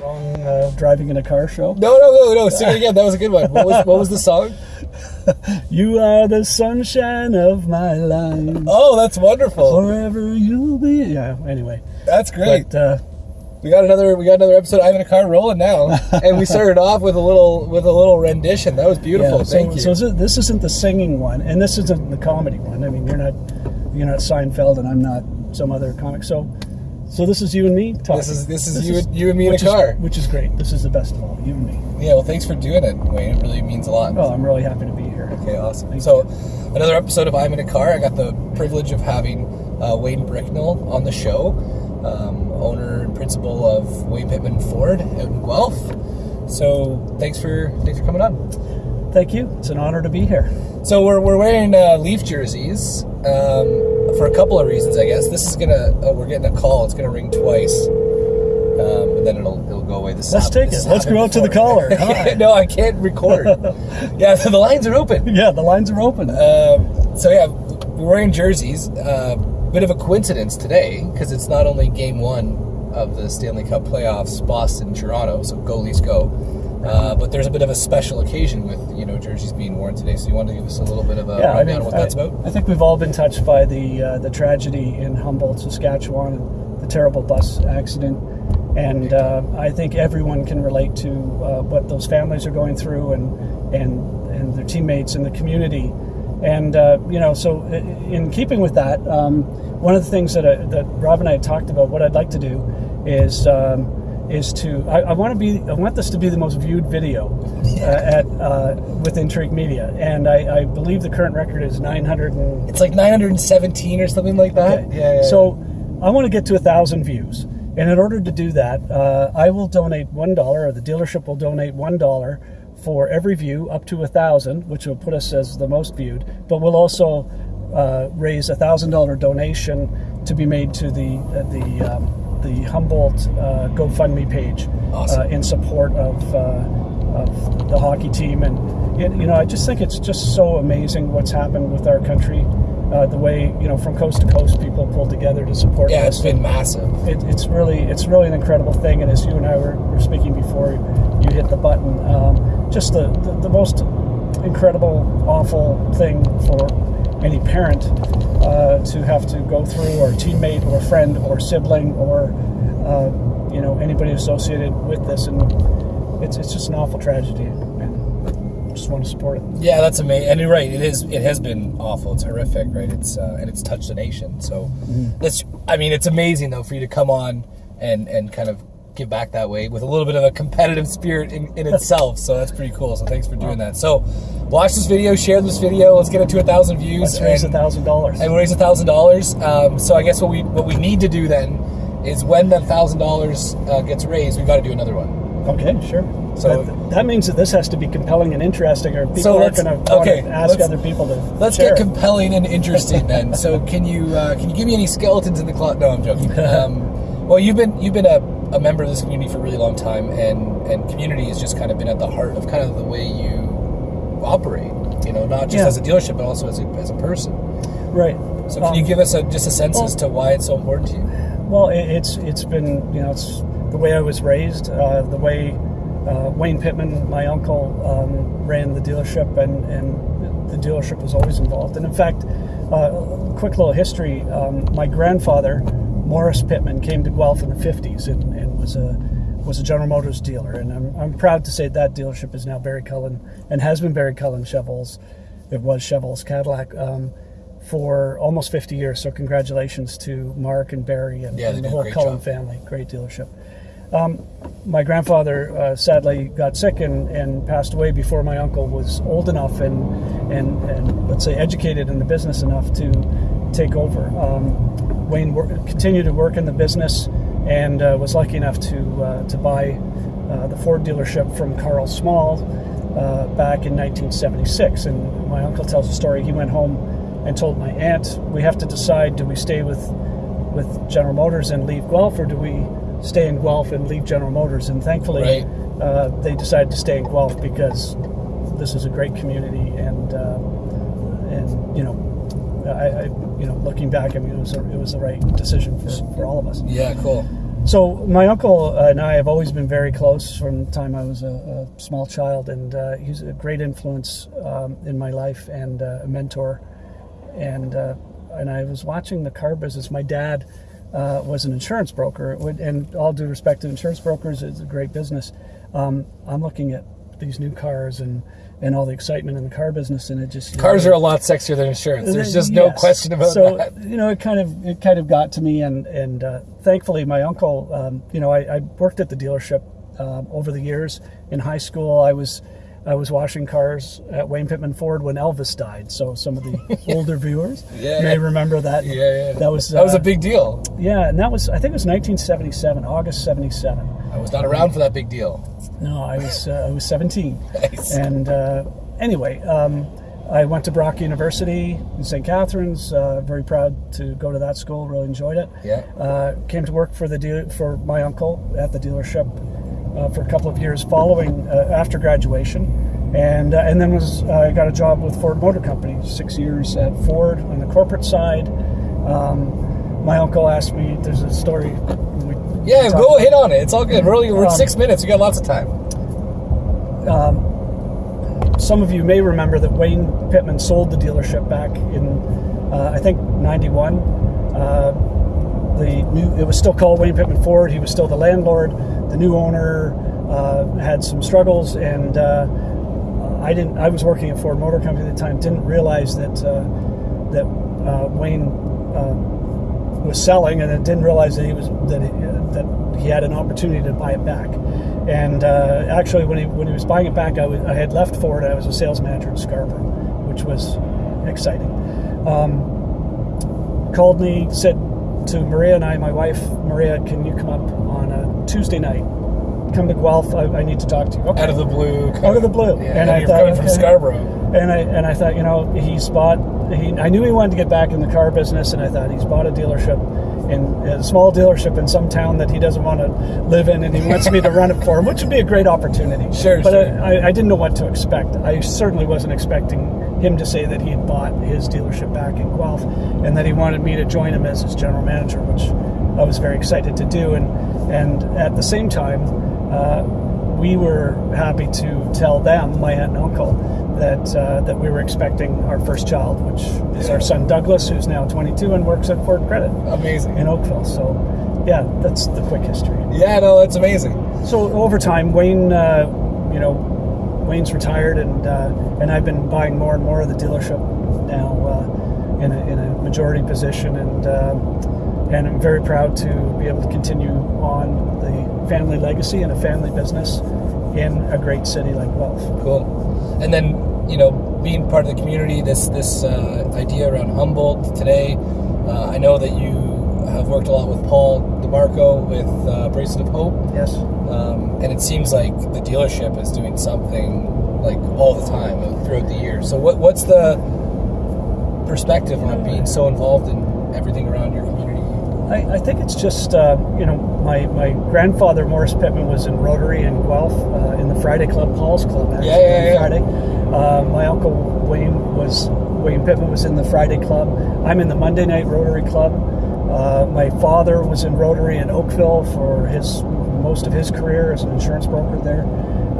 wrong uh, driving in a car show. No, no, no, no. Sing it again. That was a good one. What was, what was the song? You are the sunshine of my life. Oh, that's wonderful. Forever you'll be. Yeah. Anyway, That's great. but uh, We got another. We got another episode. I'm in a car rolling now, and we started off with a little with a little rendition. That was beautiful. yeah, so, Thank you. so this isn't the singing one, and this isn't the comedy one. I mean, you're not you're not Seinfeld, and I'm not some other comic. So, so this is you and me talking. This is this is you and you and me in a which is- car. which is great. This is the best of all, you and me. Yeah. Well, thanks for doing it, Wayne. It really means a lot. Oh, I'm really happy to be here. Okay, awesome. Thank so, another episode of I'm in a Car. I got the privilege of having uh, Wayne Bricknell on the show, um, owner and principal of Wayne Pittman Ford out in Guelph. So, thanks for thanks for coming on. Thank you. It's an honor to be here. So we're, we're wearing uh, Leaf jerseys um, for a couple of reasons, I guess. This is gonna oh, we're getting a call. It's gonna ring twice, um, and then it'll it'll go away. This Let's happened- take this it. Let's go out to the caller. No, I can't record. yeah, so the lines are open. Yeah, the lines are open. Um, so yeah, we're wearing jerseys. Uh, bit of a coincidence today because it's not only game one of the Stanley Cup playoffs, Boston, Toronto. So go Leafs go. Uh, but there's a bit of a special occasion with you know jerseys being worn today. So you want to give us a little bit of a yeah, I mean, of what I, that's about? I think we've all been touched by the uh, the tragedy in Humboldt, Saskatchewan, and the terrible bus accident. And uh, I think everyone can relate to uh, what those families are going through, and and and their teammates and the community. And uh, you know, so in keeping with that, um, one of the things that I, that Rob and I had talked about, what I'd like to do is. Um, is to I, I want to be I want this to be the most viewed video uh, at uh, with Intrigue Media, and I, I believe the current record is 900 and It's like 917 or something like that. Okay. Yeah, yeah. So I want to get to a thousand views, and in order to do that, uh, I will donate one dollar, or the dealership will donate one dollar for every view up to a thousand, which will put us as the most viewed. But we'll also uh, raise a thousand dollar donation to be made to the uh, the um, the Humboldt uh, GoFundMe page Awesome. uh, in support of. Uh, of the hockey team, and it, you know, I just think it's just so amazing what's happened with our country. Uh, the way you know, from coast to coast, people pull together to support. yeah, this. it's been massive. It, it's really, it's really an incredible thing. And as you and I were, were speaking before you hit the button, um, just the, the the most incredible, awful thing for any parent uh, to have to go through, or teammate, or friend, or sibling, or uh, you know anybody associated with this, and it's it's just an awful tragedy, and I just want to support it. Yeah, that's amazing. And you're right. It is. It has been awful. It's horrific, right? It's uh, and it's touched the nation. So that's. I mean, it's amazing though for you to come on and and kind of give back that way with a little bit of a competitive spirit in, in itself. So that's pretty cool. So thanks for doing that. So watch this video, share this video. Let's get it to a thousand views. Let's raise a thousand dollars. and raise a thousand dollars. Um, So I guess what we what we need to do then is when that thousand dollars uh, gets raised, we've got to do another one. Okay, sure. So- that, that means that this has to be compelling and interesting, or people So aren't going to okay, ask other people to. Let's share get compelling and interesting then. So can you uh, can you give me any skeletons in the closet? No, I'm joking. Um, well, you've been you've been a, a member of this community for a really long time, and and community has just kind of been at the heart of kind of the way you operate. You know, not just Yeah. as a dealership, but also as a, as a person. right. So can Um, you give us a, just a sense well- as to why it's so important to you? Well, it, it's it's been you know it's the way I was raised, uh, the way uh, Wayne Pittman, my uncle, um, ran the dealership, and and the dealership was always involved. And in fact, uh, quick little history: um, my grandfather, Morris Pittman, came to Guelph in the '50s and, and was a was a General Motors dealer, and I'm, I'm proud to say that dealership is now Barry Cullen and has been Barry Cullen Chevels. It was Chevels Cadillac. Um, for almost 50 years. So congratulations to Mark and Barry and, Yeah, and the whole Cullen job. family. Great dealership. Um, my grandfather uh, sadly got sick and, and passed away before my uncle was old enough and, and, and let's say educated in the business enough to take over. Um, Wayne continued to work in the business and uh, was lucky enough to, uh, to buy uh, the Ford dealership from Carl Small uh, back in 1976. And my uncle tells a story. He went home and told my aunt, "We have to decide: do we stay with with General Motors and leave Guelph, or do we stay in Guelph and leave General Motors?" And thankfully, Right. uh, they decided to stay in Guelph because this is a great community, and uh, and you know, I, I you know, looking back, I mean, it was a, it was the right decision for, for all of us. Yeah, cool. So my uncle and I have always been very close from the time I was a, a small child, and uh, he's a great influence um, in my life and uh, a mentor. And uh, and I was watching the car business. My dad uh, was an insurance broker, and all due respect to insurance brokers, it's a great business. Um, I'm looking at these new cars and and all the excitement in the car business, and it just cars know, are a lot sexier than insurance. There's just yes. no question about so, that. So you know, it kind of it kind of got to me, and and uh, thankfully, my uncle, um, you know, I, I, worked at the dealership um, over the years. In high school, I was I was washing cars at Wayne Pittman Ford when Elvis died. So some of the older viewers yeah, may remember that. Yeah, yeah. That was that was uh, a big deal. Yeah, and that was I think it was 1977, August 77. I was not around for that big deal. No, I was uh, I was 17. Nice. And uh, anyway, um, I went to Brock University in St. Catharines. Uh, very proud to go to that school. Really enjoyed it. Yeah. Uh, came to work for the de- for my uncle at the dealership uh, for a couple of years following uh, after graduation, and uh, and then was I got a job with Ford Motor Company. Six years at Ford on the corporate side. Um, my uncle asked me. There's a story. Yeah, go hit on it. It's all good. We're, only, we're um, six minutes. We got lots of time. Um, some of you may remember that Wayne Pittman sold the dealership back in, uh, I think, 91. Uh, the new, it was still called Wayne Pittman Ford. He was still the landlord. The new owner uh, had some struggles, and uh, I didn't. I was working at Ford Motor Company at the time. Didn't realize that uh, that uh, Wayne was selling, and I didn't realize that he was that he, that he had an opportunity to buy it back. And uh, actually, when he when he was buying it back, I, had left Ford. I was a sales manager in Scarborough, which was exciting. Um, called me, said to Maria and I, my wife, Maria, can you come up on a Tuesday night? Come to Guelph. I, I need to talk to you. Okay. Out of the blue. Out of the blue. Yeah, and, and I thought, from Scarborough. And I and I thought, you know, he's bought. He, I knew he wanted to get back in the car business, and I thought he's bought a dealership in a small dealership in some town that he doesn't want to live in, and he wants me to run it for him, which would be a great opportunity. Sure, but sure. I, I, didn't know what to expect. I certainly wasn't expecting him to say that he had bought his dealership back in Guelph, and that he wanted me to join him as his general manager, which I was very excited to do. And and at the same time, uh, we were happy to tell them, my aunt and uncle, that uh, that we were expecting our first child, which is our son Douglas, who's now 22 and works at Ford Credit. Amazing. In Oakville. So, yeah, that's the quick history. Yeah, no, that's amazing. So over time, Wayne, uh, you know, Wayne's retired, and uh, and I've been buying more and more of the dealership now uh, in a, in a majority position, and uh, and I'm very proud to be able to continue on the family legacy and a family business in a great city like Guelph. Cool. And then you know, being part of the community, this this uh, idea around Humboldt today. Uh, I know that you have worked a lot with Paul DeMarco with uh, Bracelet of Hope. Yes. Um, and it seems like the dealership is doing something like all the time throughout the year. So what what's the perspective on being so involved in everything around your community? I, I think it's just uh, you know my, my grandfather Morris Pittman was in Rotary in Guelph uh, in the Friday Club, Paul's Club. Actually, yeah, yeah, yeah. Friday. Uh, my uncle Wayne was William Pittman was in the Friday Club. I'm in the Monday Night Rotary Club. Uh, my father was in Rotary in Oakville for his most of his career as an insurance broker there.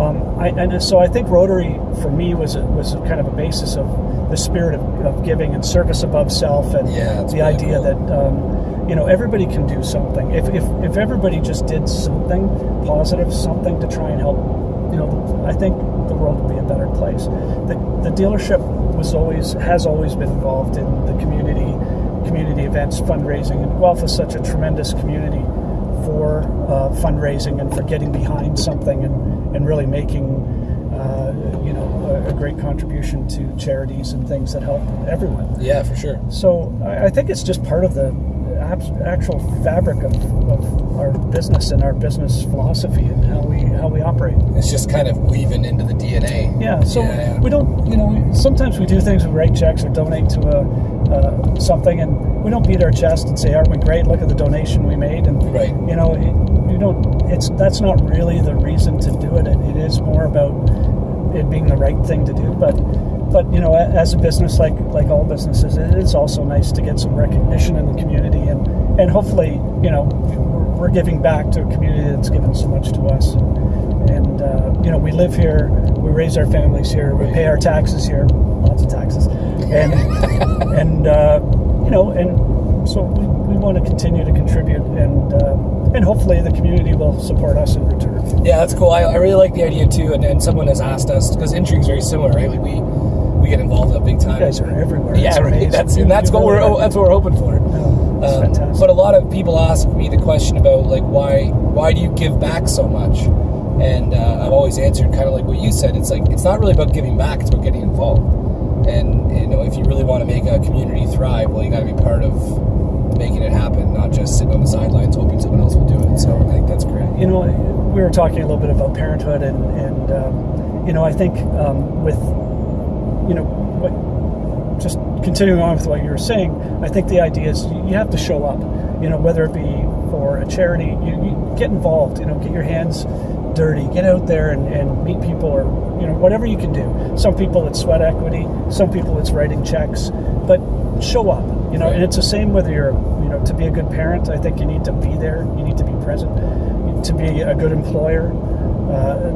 Um, I, and so I think Rotary for me was a, was a kind of a basis of the spirit of, of giving and service above self, and yeah, the idea cool. that um, you know everybody can do something. If, if if everybody just did something positive, something to try and help, you know, I think the world would be a better place. The, the dealership was always has always been involved in the community community events, fundraising, and Guelph is such a tremendous community for uh, fundraising and for getting behind something and, and really making uh, you know a, a, great contribution to charities and things that help everyone. Yeah, for sure. So I, I think it's just part of the actual fabric of, of our business and our business philosophy and how we how we operate. It's just kind of weaving into the DNA. Yeah. So yeah, we don't, you know, sometimes we do things, we write checks or donate to a uh, something, and we don't beat our chest and say, "Aren't we great? Look at the donation we made." And right. you know, it, you don't. It's that's not really the reason to do it. it. It is more about it being the right thing to do, but but you know, as a business, like like all businesses, it is also nice to get some recognition in the community, and and hopefully, you know, we're, we're giving back to a community that's given so much to us. And uh, you know, we live here, we raise our families here, we pay our taxes here, lots of taxes, and and uh, you know, and so we, we want to continue to contribute, and uh, and hopefully the community will support us in return. Yeah, that's cool. I, I really like the idea too. And, and someone has asked us because intrigue's very similar, right? Like we we get involved in a big time. You guys are everywhere. Yeah, It's right. That's and that's what we're that's what we're hoping for. Um, fantastic. but a lot of people ask me the question about like why why do you give back so much? And uh, I've always answered kind of like what you said. It's like it's not really about giving back; it's about getting involved. And you know, if you really want to make a community thrive, well, you got to be part of making it happen, not just sitting on the sidelines hoping someone else will do it. So I think that's great. you know, we were talking a little bit about parenthood, and and um, you know, I think um, with you know, what, just continuing on with what you were saying, I think the idea is you have to show up. You know, whether it be for a charity, you, you get involved. You know, get your hands dirty, get out there and, and meet people, or you know, whatever you can do. Some people it's sweat equity, some people it's writing checks, but show up. You know, and it's the same whether you're you know to be a good parent. I think you need to be there. You need to be present. To be a good employer,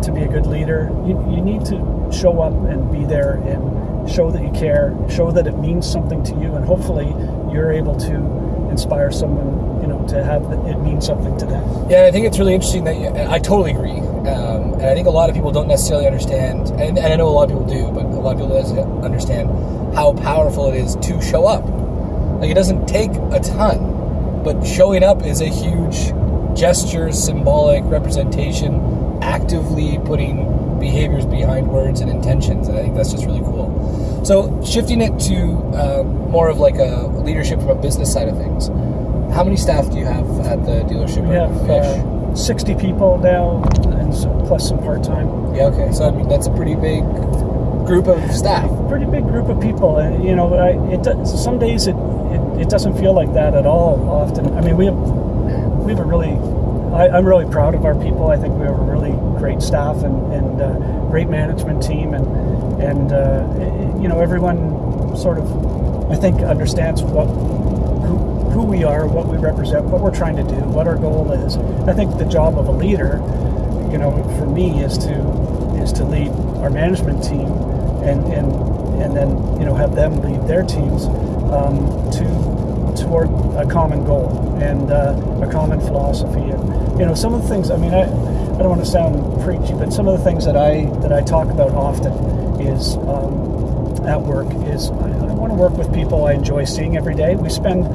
to be a good leader, you, you need to show up and be there and show that you care, show that it means something to you, and hopefully you're able to inspire someone, you know, to have it mean something to them. Yeah, I think it's really interesting that you, I totally agree. Um, and I think a lot of people don't necessarily understand, and, and I know a lot of people do, but a lot of people don't understand how powerful it is to show up. Like it doesn't take a ton, but showing up is a huge gesture, symbolic representation, actively putting behaviors behind words and intentions. And I think that's just really cool. So shifting it to um, more of like a leadership from a business side of things. How many staff do you have at the dealership? We have uh, 60 people now, and so, plus some part time. Yeah, okay. So I mean, that's a pretty big group of staff. Pretty big group of people, and you know, I, it does, some days it, it it doesn't feel like that at all. Often, I mean, we have we have a really I, I'm really proud of our people. I think we have a really great staff and, and uh, great management team, and and uh, you know everyone sort of I think understands what who, who we are, what we represent, what we're trying to do, what our goal is. I think the job of a leader, you know, for me is to is to lead our management team, and and and then you know have them lead their teams um, to toward a common goal and uh, a common philosophy. And you know, some of the things. I mean, I I don't want to sound preachy, but some of the things that I that I talk about often is. Um, at work is I, I want to work with people I enjoy seeing every day. We spend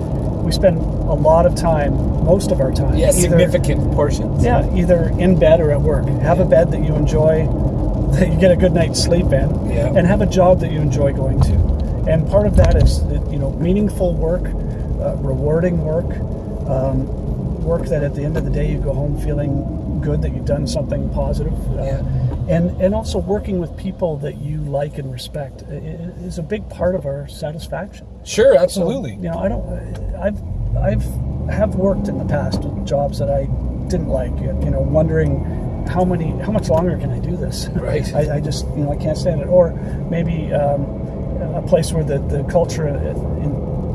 we spend a lot of time, most of our time, Yeah, either- significant portions. yeah, either in bed or at work. Have a bed that you enjoy, that you get a good night's sleep in, Yeah. and have a job that you enjoy going to. And part of that is that, you know meaningful work, rewarding work, um, work that at the end of the day you go home feeling good that you've done something positive. Uh, Yeah. And, and also working with people that you like and respect is a big part of our satisfaction. Sure, So, absolutely. you know, I don't. I've I've have worked in the past with jobs that I didn't like. You know, wondering how many, how much longer can I do this? Right. I, I just, you know, I can't stand it. Or maybe um, a place where the the culture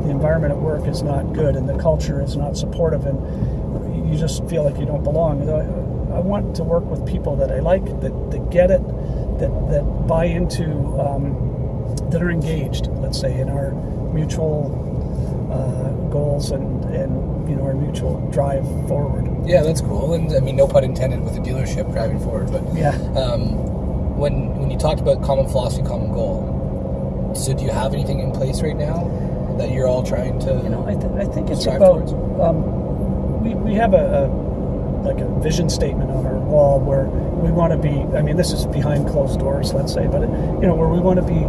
the environment at work is not good and the culture is not supportive, and you just feel like you don't belong. I, I want to work with people that I like, that, that get it, that that buy into. Um, that are engaged, let's say, in our mutual uh, goals and, and you know our mutual drive forward. Yeah, that's cool. And I mean, no pun intended with the dealership driving forward, but Yeah. um, when when you talked about common philosophy, common goal, so do you have anything in place right now that you're all trying to? You know, I, th- I think it's about um, we, we have a, a like a vision statement on our wall where we want to be. I mean, this is behind closed doors, let's say, but you know where we want to be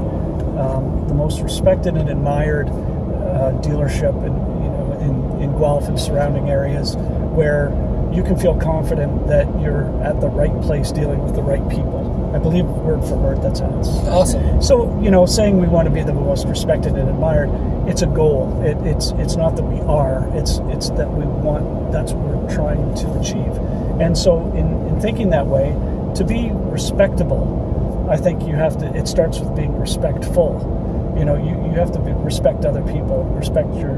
um, the most respected and admired uh, dealership in you know in, in Guelph and surrounding areas where you can feel confident that you're at the right place dealing with the right people. I believe word for word that's how it's awesome. so you know, saying we want to be the most respected and admired, it's a goal. It, it's it's not that we are. It's it's that we want. That's what we're trying to achieve. And so, in, in thinking that way, to be respectable, I think you have to. It starts with being respectful. You know, you, you have to be, respect other people, respect your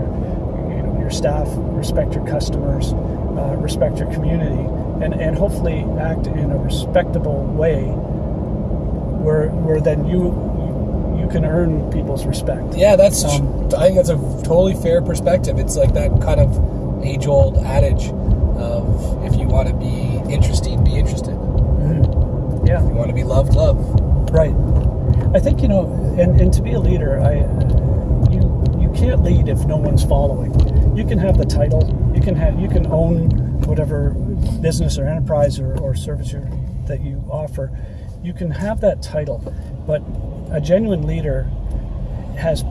you know your staff, respect your customers, uh, respect your community, and, and hopefully act in a respectable way where, where then you, you, can earn people's respect. Yeah, that's. Um, I think that's a totally fair perspective. It's like that kind of age-old adage of if you want to be interesting, be interested. Yeah. If you want to be loved, love. Right. I think you know, and, and to be a leader, I you you can't lead if no one's following. You can have the title, you can have you can own whatever business or enterprise or, or service you're, that you offer. You can have that title, but a genuine leader has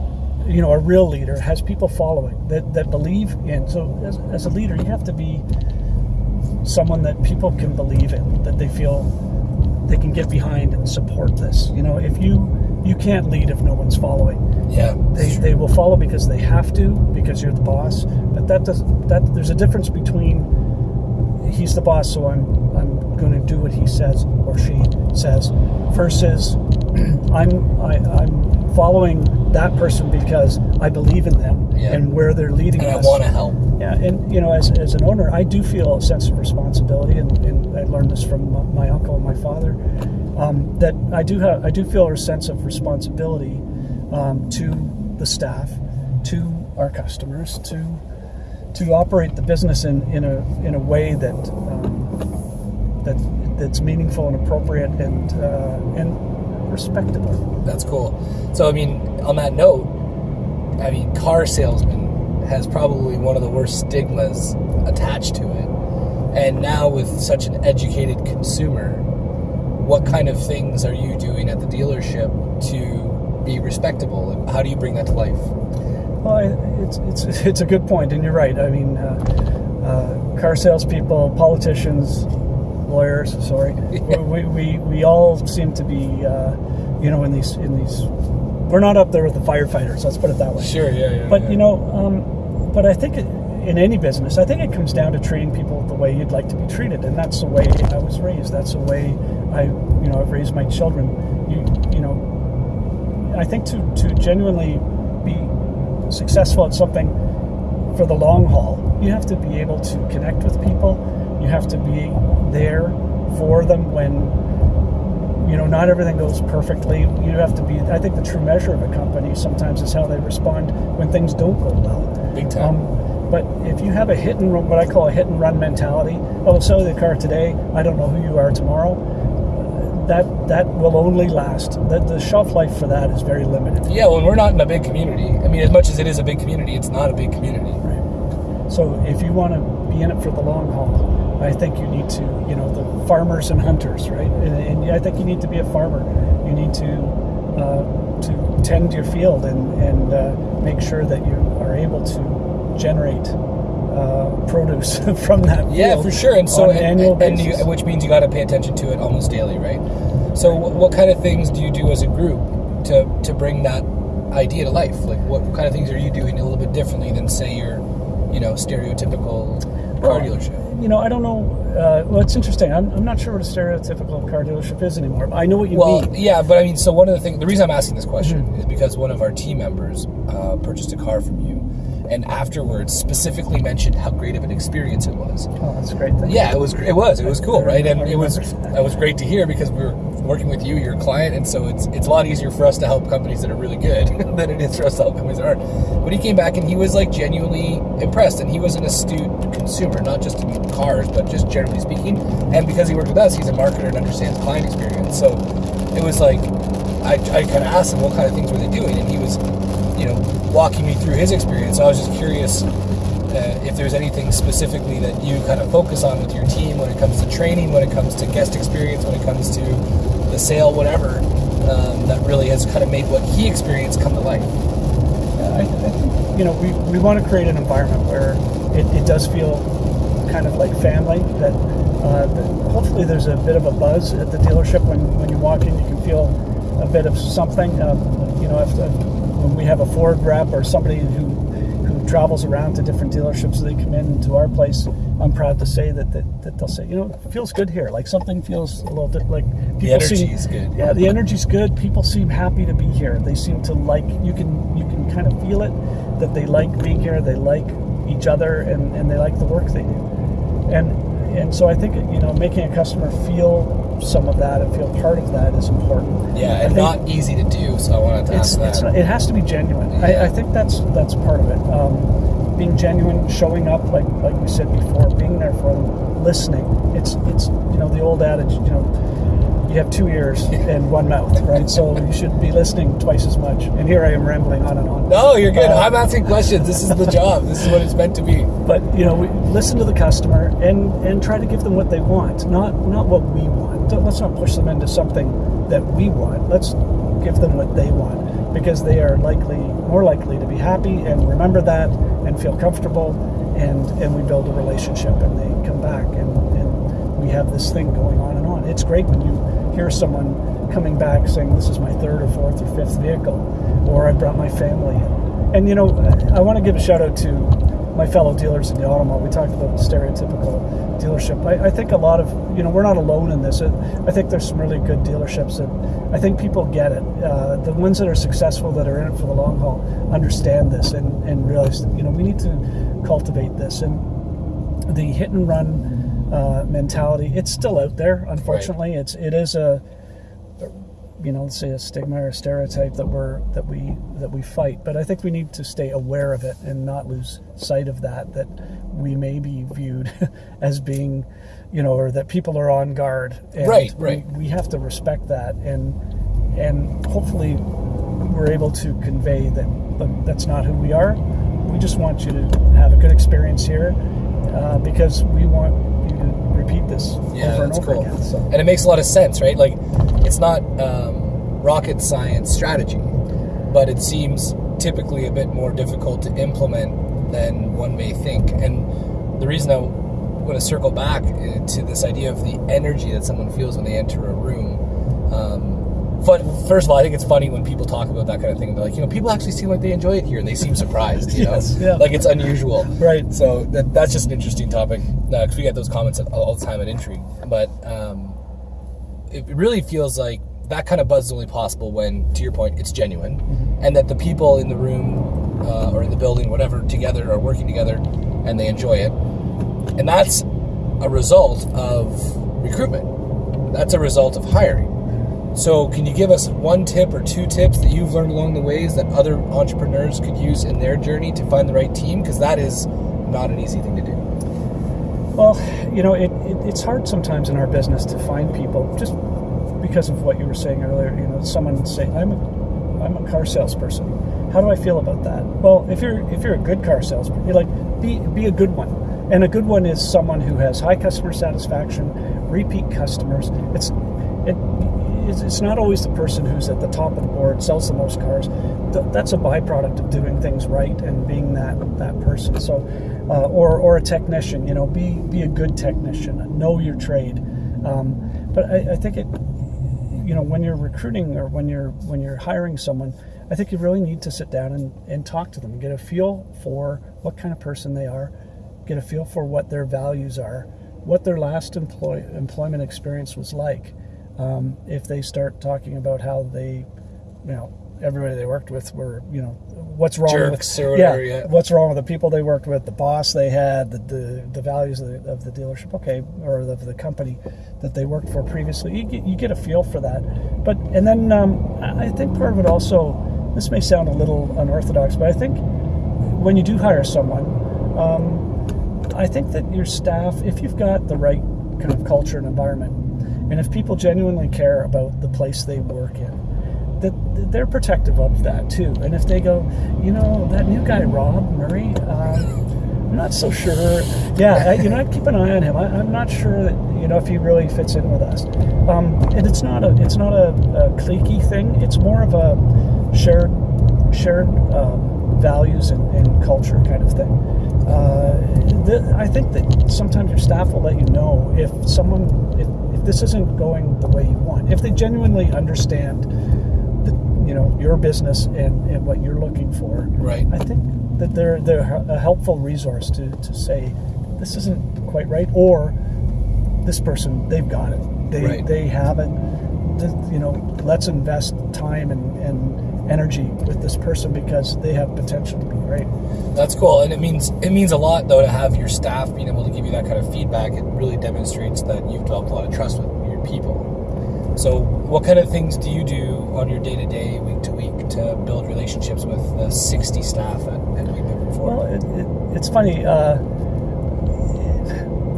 you know a real leader has people following that, that believe in so as, as a leader you have to be someone that people can believe in that they feel they can get behind and support this. You know, if you you can't lead if no one's following. Yeah. They, they will follow because they have to because you're the boss. But that does that there's a difference between he's the boss, so I'm I'm going to do what he says or she says, versus I'm I, I'm following that person because I believe in them Yeah. and where they're leading And I us. want to help. Yeah, and you know, as, as an owner, I do feel a sense of responsibility, and, and I learned this from my, my uncle and my father. Um, that I do have, I do feel a sense of responsibility um, to the staff, to our customers, to to operate the business in, in a in a way that um, that that's meaningful and appropriate and uh, and respectable. That's cool. So, I mean, on that note, I mean, car salesman has probably one of the worst stigmas attached to it. And now, with such an educated consumer, what kind of things are you doing at the dealership to be respectable? And how do you bring that to life? Well, I- it's it's it's a good point, and you're right. I mean, uh, uh, car salespeople, politicians, lawyers. Sorry, we, we we all seem to be, uh, you know, in these in these. We're not up there with the firefighters. Let's put it that way. Sure, yeah, yeah. But you know, um, but I think it, in any business, I think it comes down to treating people the way you'd like to be treated, and that's the way I was raised. That's the way I, you know, I've raised my children. You, you know, I think to to genuinely be successful at something for the long haul, you have to be able to connect with people. Have to be there for them when you know not everything goes perfectly. You have to be. I think the true measure of a company sometimes is how they respond when things don't go well. Big time. Um, but if you have a hit and run, what I call a hit and run mentality, oh, sell the car today. I don't know who you are tomorrow. That that will only last. The, the shelf life for that is very limited. yeah, well, we're not in a big community. I mean, as much as it is a big community, it's not a big community. Right. So if you want to be in it for the long haul, I think you need to, you know, the farmers and hunters, right? And, and I think you need to be a farmer. You need to uh, to tend your field and and uh, make sure that you are able to generate uh, produce from that field. Yeah, for sure. And so, an and, annual and you, which means you got to pay attention to it almost daily, right? So, what, what kind of things do you do as a group to to bring that idea to life? Like, what kind of things are you doing a little bit differently than, say, your, you know, stereotypical car Well, dealership? You know, I don't know. Uh, well, it's interesting. I'm, I'm not sure what a stereotypical car dealership is anymore. I know what you Well, mean. yeah, but I mean, so one of the things, the reason I'm asking this question Mm-hmm. is because one of our team members uh, purchased a car from you, and afterwards specifically mentioned how great of an experience it was. Oh, that's a great thing. Yeah, it was. It was. It was cool, right? And it was. That was great to hear because we were working with you, you're client, and so it's it's a lot easier for us to help companies that are really good than it is for us to help companies that aren't. But he came back and he was like genuinely impressed, and he was an astute consumer, not just in cars, but just generally speaking. And because he worked with us, he's a marketer and understands client experience. So it was like I, I kind of asked him what kind of things were they doing, and he was, you know, walking me through his experience. So I was just curious uh, if there's anything specifically that you kind of focus on with your team when it comes to training, when it comes to guest experience, when it comes to the sale, whatever, um, that really has kind of made what he experienced come to life. I, I think you know we, we want to create an environment where it, it does feel kind of like family. That, uh, that hopefully there's a bit of a buzz at the dealership when, when you walk in. You can feel a bit of something. Um, you know, if the, when we have a Ford rep or somebody who who travels around to different dealerships, they come in to our place. I'm proud to say that, that, that they'll say, you know, it feels good here. Like something feels a little bit like people energy seem, is good. Yeah, the energy's good. People seem happy to be here. They seem to like. You can you can kind of feel it that they like being here. They like each other and, and they like the work they do. and and so I think you know making a customer feel some of that and feel part of that is important. Yeah, and not easy to do. So I wanted to it's, ask that. it's not, it has to be genuine. Yeah. I, I think that's that's part of it. Um, being genuine, showing up like like we said before, being there for them, listening. It's it's you know the old adage, you know, you have two ears and one mouth, right? So you should be listening twice as much. And here I am rambling on and on. no, you're good. Uh, I'm asking questions. This is the job. This is what it's meant to be. But you know, we listen to the customer and and try to give them what they want, not not what we want. Don't- Let's not push them into something that we want. Let's give them what they want because they are likely more likely to be happy and remember that and feel comfortable and and we build a relationship and they come back and, and we have this thing going on and on. It's great when you hear someone coming back saying this is my third or fourth or fifth vehicle or I brought my family. And you know, I want to give a shout out to my fellow dealers in the Automall. We talked about the stereotypical dealership. I, I think a lot of, you know, we're not alone in this. I think there's some really good dealerships that I think people get it. Uh, the ones that are successful, that are in it for the long haul, understand this and, and realize, that, you know, we need to cultivate this. And the hit and run uh, mentality, it's still out there, unfortunately. It's, it is a, you know, let's say a stigma or a stereotype that we're that we that we fight. But I think we need to stay aware of it and not lose sight of that. That we may be viewed as being, you know, or that people are on guard. And Right, we- right. We, have to respect that, and and hopefully we're able to convey that. Look, that's not who we are. We just want you to have a good experience here uh, because we want you to repeat this Yeah, over and over cool. again. So. And it makes a lot of sense, right? Like, it's not um, rocket science strategy, but it seems typically a bit more difficult to implement than one may think. And the reason I want to circle back uh, to this idea of the energy that someone feels when they enter a room. Um, but first of all, I think it's funny when people talk about that kind of thing. They're like, you know, people actually seem like they enjoy it here, and they seem surprised. You Yes, know, yeah. like it's unusual. Right. So that, that's just an interesting topic because we get those comments all, all the time at Intrigue. But um, it really feels like that kind of buzz is only possible when, to your point, it's genuine, and that the people in the room uh, or in the building, whatever, together are working together, and they enjoy it, and that's a result of recruitment. That's a result of hiring. So, can you give us one tip or two tips that you've learned along the ways that other entrepreneurs could use in their journey to find the right team? Because that is not an easy thing to do. Well, you know, it, it, it's hard sometimes in our business to find people just because of what you were saying earlier. You know, someone say, "I'm a, I'm a car salesperson." How do I feel about that? Well, if you're if you're a good car salesman, you're like, be be a good one, and a good one is someone who has high customer satisfaction, repeat customers. It's it. It's it's not always the person who's at the top of the board, sells the most cars. Th- That's a byproduct of doing things right and being that that person. So, uh, or or a technician, you know, be be a good technician, know your trade. Um, but I, I think it, you know, when you're recruiting or when you're when you're hiring someone, I think you really need to sit down and, and talk to them, get a feel for what kind of person they are, get a feel for what their values are, what their last employ, employment experience was like. Um, if they start talking about how they, you know, everybody they worked with were, you know, what's wrong Jerks with whatever, yeah. what's wrong with the people they worked with, the boss they had, the the, the values of the, of the dealership, okay, or of the company that they worked for previously. You get, you get a feel for that, but and then um, I I think part of it also, this may sound a little unorthodox, but I think when you do hire someone, um, I think that your staff, if you've got the right kind of culture and environment, and if people genuinely care about the place they work in, that they're protective of that too. And if they go, you know, that new guy Rob Murray, um, I'm not so sure. Yeah, I, you know, I'd keep an eye on him. I, I'm not sure that you know if he really fits in with us. Um, and it's not a it's not a, a cliquey thing. It's more of a shared shared um, values and, and culture kind of thing. Uh, the, I think that sometimes your staff will let you know if someone if, if this isn't going the way you want. If they genuinely understand you know your business and, and what you're looking for. Right. I think that they're they're a helpful resource to, to say this isn't quite right or this person they've got it. They Right. they have it. You know, let's invest time and, and energy with this person because they have potential to be great. That's cool, and it means it means a lot though to have your staff being able to give you that kind of feedback. It really demonstrates that you've developed a lot of trust with your people. So, what kind of things do you do on your day to day, week to week, to build relationships with the sixty staff at, at Weed Well, it, it, it's funny. Uh,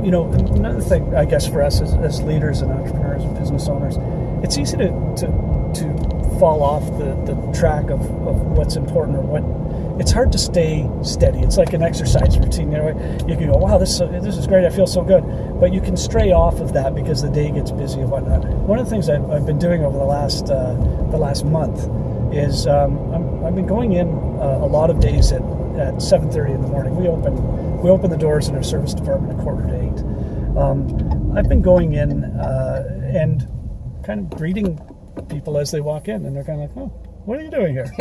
you know, another thing I guess for us as, as leaders and entrepreneurs and business owners, it's easy to to, to fall off the, the track of, of what's important or what. It's hard to stay steady. It's like an exercise routine. You can go, "Wow, this this is great. I feel so good," but you can stray off of that because the day gets busy and whatnot. One of the things I've, I've been doing over the last uh, the last month is um, I'm, I've been going in uh, a lot of days at, at 7:30 in the morning. We open we open the doors in our service department at quarter to eight. Um, I've been going in uh, and kind of greeting people as they walk in, and they're kind of like, "Oh, what are you doing here?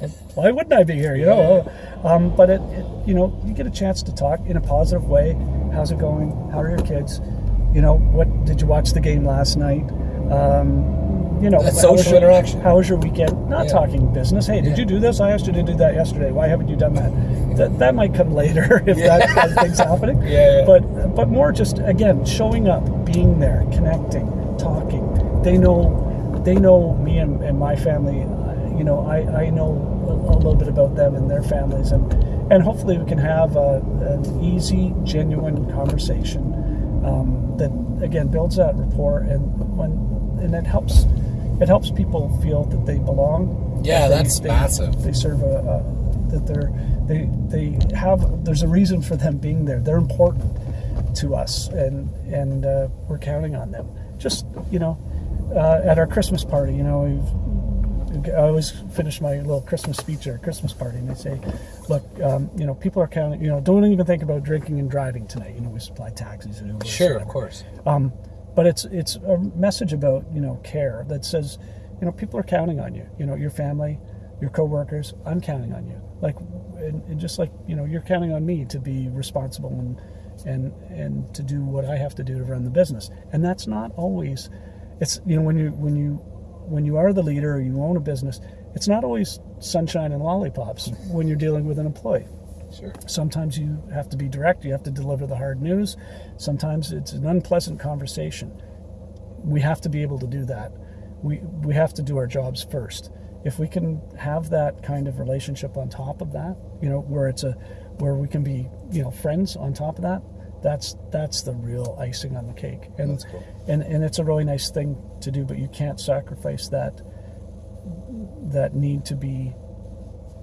Why wouldn't I be here?" You know. Um, but it, it, you know, you get a chance to talk in a positive way. How's it going? How are your kids? You know, what did you watch the game last night? Um, you know, That's how social your- interaction. How was your weekend? Not Yeah. talking business. Hey, did Yeah. you do this? I asked you to do that yesterday. Why haven't you done that? That, that might come later if Yeah. that of thing's happening. Yeah, yeah. But but more just again showing up, being there, connecting, talking. They know they know me and, and my family. Uh, you know, I, I know a, a little bit about them and their families, and and hopefully we can have a, an easy, genuine conversation um, that again builds that rapport and when and it helps it helps people feel that they belong. Yeah, that they- that's they- massive. They serve a, a that they're they they have there's a reason for them being there. They're important to us, and and uh, we're counting on them. Just you know, uh, at our Christmas party, you know, we've, I always finish my little Christmas speech at our Christmas party, and I say, look, um, you know, people are counting. You know, don't even think about drinking and driving tonight. You know, we supply taxis and Ubers. Sure, of course. Um, but it's it's a message about you know care that says, you know, people are counting on you. You know, your family, your coworkers. I'm counting on you. Like, and, and just like you know, you're counting on me to be responsible and and and to do what I have to do to run the business. And that's not always. It's you know when you when you when you are the leader or you own a business, it's not always sunshine and lollipops when you're dealing with an employee. Sure. Sometimes you have to be direct, you have to deliver the hard news. Sometimes it's an unpleasant conversation. We have to be able to do that. We, we have to do our jobs first. If we can have that kind of relationship on top of that, you know, where it's a where we can be, you know, friends on top of that, that's that's the real icing on the cake. And That's cool. and, and it's a really nice thing to do, but you can't sacrifice that that need to be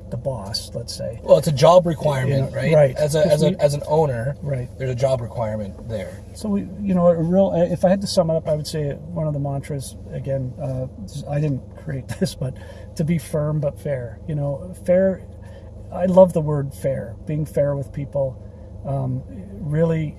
the boss, let's say. Well, it's a job requirement, Yeah, right? right. As a as a we- as an owner, Right. There's a job requirement there. So we, you know, a real. If I had to sum it up, I would say one of the mantras again. Uh, I didn't create this, but to be firm but fair. You know, fair. I love the word fair. Being fair with people, um, really,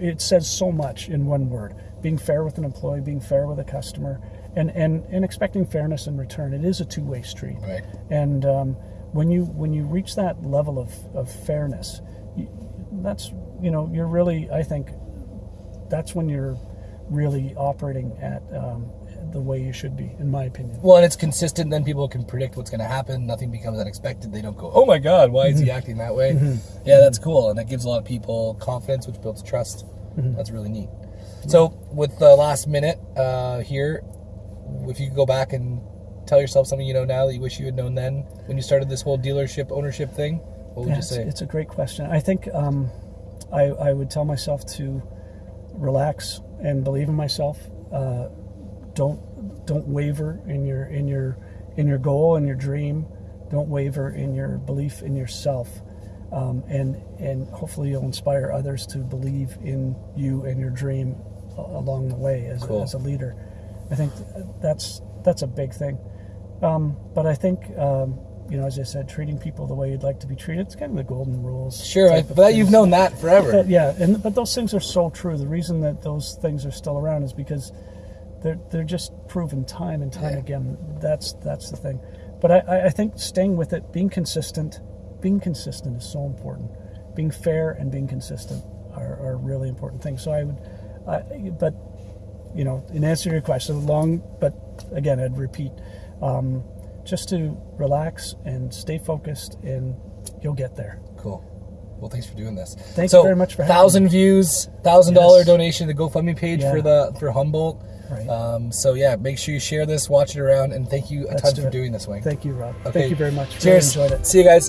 it says so much in one word. Being fair with an employee, being fair with a customer, and and and expecting fairness in return. It is a two-way street. Right. And um, when you when you reach that level of, of fairness, you, that's you know you're really I think that's when you're really operating at um, the way you should be, in my opinion. Well, and it's consistent. Then people can predict what's going to happen. Nothing becomes unexpected. They don't go, "Oh my God, why is he acting that way?" Yeah, that's cool, and that gives a lot of people confidence, which builds trust. That's really neat. So, with the last minute uh, here, if you could go back and tell yourself something you know now that you wish you had known then when you started this whole dealership ownership thing, what would Yeah, you it's, say? it's a great question. I think um, I, I would tell myself to relax and believe in myself. Uh, don't don't waver in your in your in your goal and your dream. Don't waver in your belief in yourself, um, and and hopefully you'll inspire others to believe in you and your dream along the way as, Cool. a, as a leader. I think that's that's a big thing. Um, but I think um, you know, as I said, treating people the way you'd like to be treated. It's kind of the golden rules. sure, I, but you've known that forever. But yeah, and but those things are so true. The reason that those things are still around is because they're they're just proven time and time Yeah. again. That's that's the thing. But I- I, I think staying with it, being consistent, being consistent is so important. Being fair and being consistent are, are really important things. So I would, I, but you know, in answer to your question, long, but again, I'd repeat, um, just to relax and stay focused, and you'll get there. Cool. Well, thanks for doing this. Thank so, you very much for having thousand views, thousand dollar Yes. donation to the GoFundMe page Yeah. for the for Humboldt. Right. Um, so yeah, make sure you share this, watch it around, and thank you a Let's ton do for it. doing this, Wayne. Thank you, Rob. Okay. Thank you very much. Really Cheers. enjoyed it. See you guys.